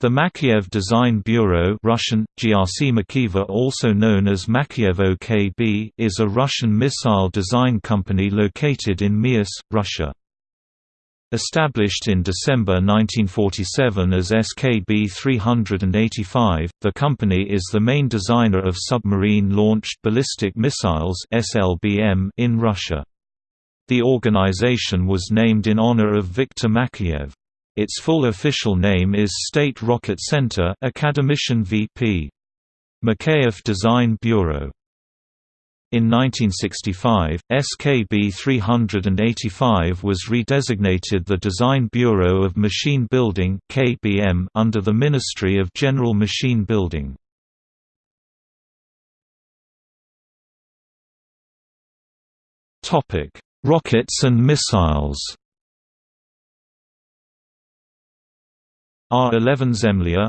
The Makeyev Design Bureau Russian, GRC Makeyeva also known as Makievo is a Russian missile design company located in Miass, Russia. Established in December 1947 as SKB 385, the company is the main designer of submarine-launched ballistic missiles in Russia. The organization was named in honor of Viktor Makeyev. Its full official name is State Rocket Center Academician VP. Makeyev Design Bureau. In 1965, SKB 385 was redesignated the Design Bureau of Machine Building (KBM) under the Ministry of General Machine Building. Topic: Rockets and missiles. R-11 Zemlya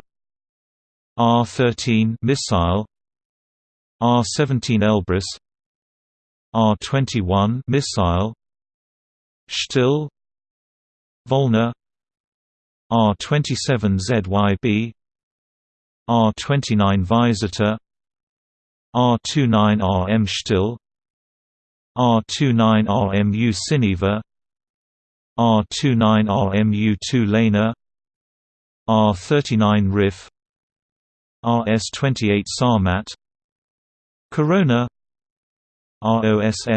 R-13 missile R-17 Elbrus R-21 missile Shtil Volna R-27 ZYB R-29 Vysota R-29 RM Shtil R-29 RMU Sineva R-29 RMU-2 Lena R39 Rif RS28 Sarmat Korona ROSSIYANKA